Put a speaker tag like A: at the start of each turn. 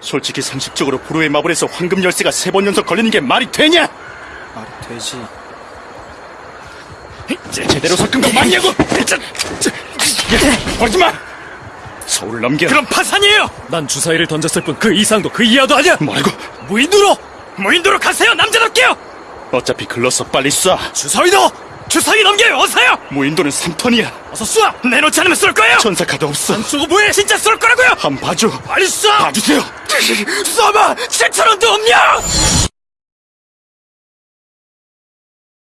A: 솔직히 상식적으로 불후의 마블에서 황금 열쇠가 세 번 연속 걸리는 게 말이 되냐?
B: 말이 되지.
A: 제- 제대로 섞은 거 맞냐고! 버리지 마! 서울 넘겨.
C: 그럼 파산이에요! 난 주사위를 던졌을 뿐 그 이상도 그 이하도 아니야!
A: 말고
C: 무인도로! 무인도로 가세요, 남자답게요!
A: 어차피 글렀어 빨리 쏴.
C: 주사위도! 주사위 넘겨요, 어서요!
A: 무인도는 3턴이야.
C: 어서 쏴! 내놓지 않으면 쏠 거예 요!
A: 전사 카드 없어.
C: 쏘고 뭐해! 진짜 쏠 거라고요!
A: 한 번 봐줘.
C: 빨리 쏴!
A: 봐주세요.
C: 쏴봐! 7천원도 없냐!